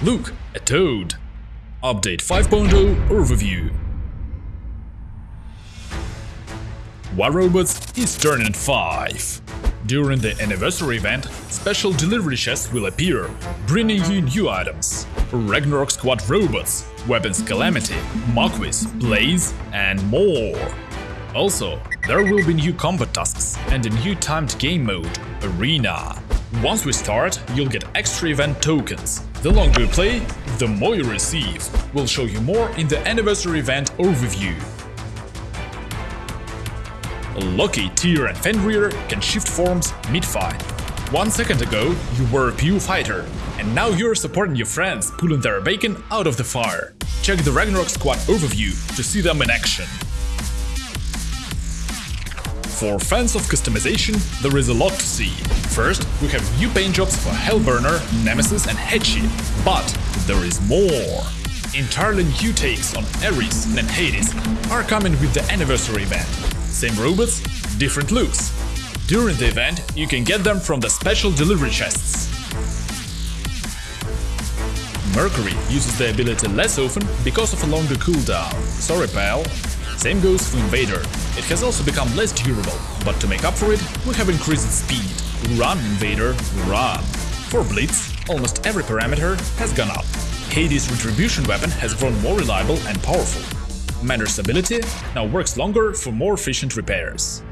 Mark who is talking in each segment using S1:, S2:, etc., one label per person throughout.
S1: Look, a toad. Update 5.0 overview. War Robots is turning 5. During the anniversary event, special delivery chests will appear, bringing you new items. Ragnarok Squad robots, Weapons Calamity, Marquis, Blaze, and more. Also, there will be new combat tasks and a new timed game mode, Arena. Once we start, you'll get extra event tokens. The longer you play, the more you receive. We'll show you more in the anniversary event overview. Loki Tyr and Fenrir can shift forms mid-fight. One second ago, you were a PU fighter, and now you're supporting your friends pulling their bacon out of the fire. Check the Ragnarok Squad overview to see them in action. For fans of customization, there is a lot to see. First, we have new paint jobs for Hellburner, Nemesis and Headship, but there is more. Entirely new takes on Ares and Hades are coming with the anniversary event. Same robots, different looks. During the event, you can get them from the special delivery chests. Mercury uses the ability less often because of a longer cooldown. Sorry pal. Same goes for Invader. It has also become less durable, but to make up for it, we have increased speed. Run, Invader, run. For Blitz, almost every parameter has gone up. Hades' Retribution weapon has grown more reliable and powerful. Mender's ability now works longer for more efficient repairs.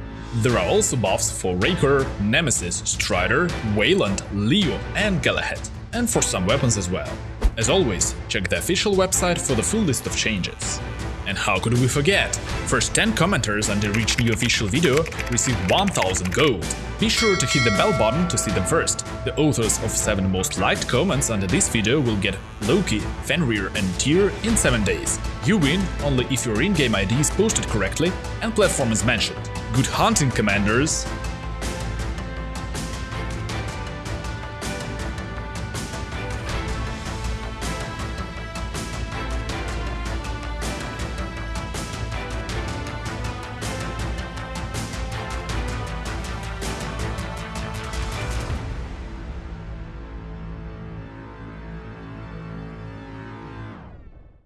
S1: There are also buffs for Raker, Nemesis, Strider, Wayland, Leo and Galahad, and for some weapons as well. As always, check the official website for the full list of changes. And how could we forget? First 10 commenters under each new official video receive 1000 gold. Be sure to hit the bell button to see them first. The authors of 7 most liked comments under this video will get Loki, Fenrir and Tyr in 7 days. You win only if your in-game ID is posted correctly and platform is mentioned. Good hunting, commanders!